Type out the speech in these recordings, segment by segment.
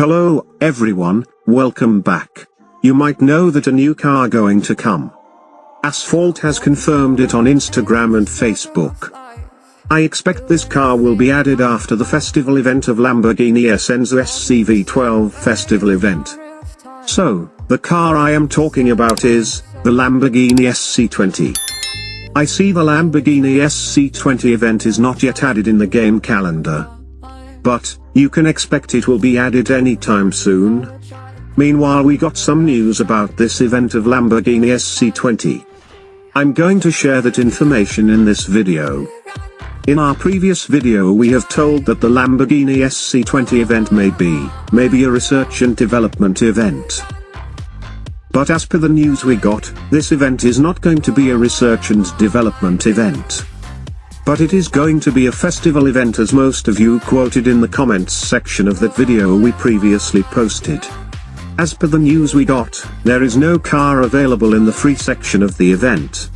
Hello, everyone, welcome back. You might know that a new car going to come. Asphalt has confirmed it on Instagram and Facebook. I expect this car will be added after the festival event of Lamborghini Essenza SCV12 festival event. So, the car I am talking about is, the Lamborghini SC20. I see the Lamborghini SC20 event is not yet added in the game calendar. But, you can expect it will be added anytime soon. Meanwhile we got some news about this event of Lamborghini SC20. I'm going to share that information in this video. In our previous video we have told that the Lamborghini SC20 event may be, maybe a research and development event. But as per the news we got, this event is not going to be a research and development event. But it is going to be a festival event as most of you quoted in the comments section of that video we previously posted. As per the news we got, there is no car available in the free section of the event.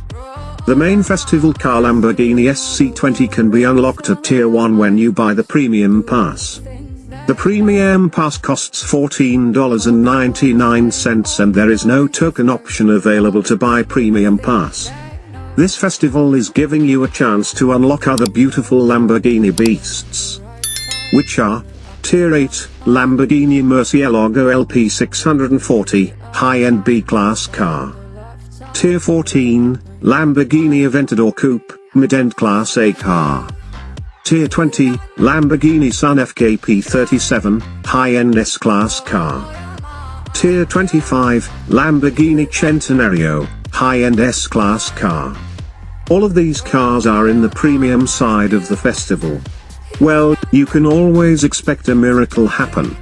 The main festival car Lamborghini SC20 can be unlocked at Tier 1 when you buy the Premium Pass. The Premium Pass costs $14.99 and there is no token option available to buy Premium Pass. This festival is giving you a chance to unlock other beautiful Lamborghini beasts. Which are, Tier 8, Lamborghini Murcielago LP640, high-end B-class car. Tier 14, Lamborghini Aventador Coupe, mid-end class A car. Tier 20, Lamborghini Sian FKP37, high-end S-class car. Tier 25, Lamborghini Centenario, high-end S-class car. All of these cars are in the premium side of the festival. Well, you can always expect a miracle happen.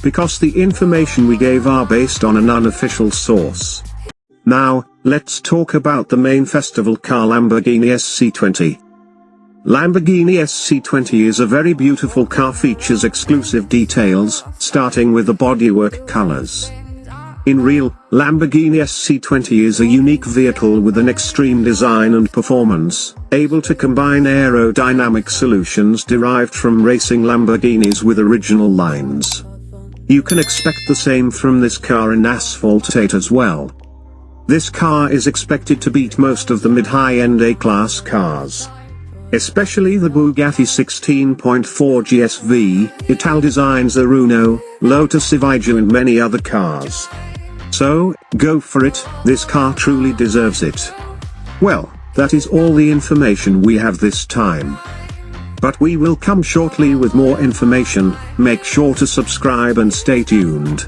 Because the information we gave are based on an unofficial source. Now, let's talk about the main festival car Lamborghini SC20. Lamborghini SC20 is a very beautiful car features exclusive details, starting with the bodywork colors. In real, Lamborghini SC20 is a unique vehicle with an extreme design and performance, able to combine aerodynamic solutions derived from racing Lamborghinis with original lines. You can expect the same from this car in Asphalt 8 as well. This car is expected to beat most of the mid-high-end A-class cars. Especially the Bugatti 16.4 GSV, Italdesigns Zerouno, Lotus Evija and many other cars. So, go for it, this car truly deserves it. Well, that is all the information we have this time. But we will come shortly with more information, make sure to subscribe and stay tuned.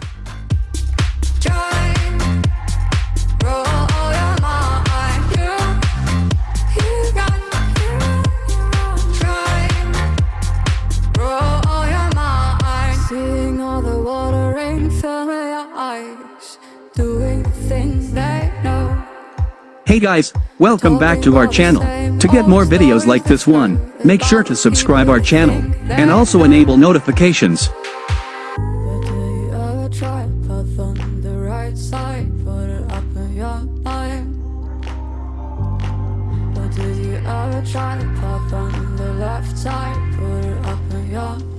Hey guys, welcome back to our channel. To get more videos like this one, make sure to subscribe our channel, and also enable notifications. try to pop on the left side, put it up in your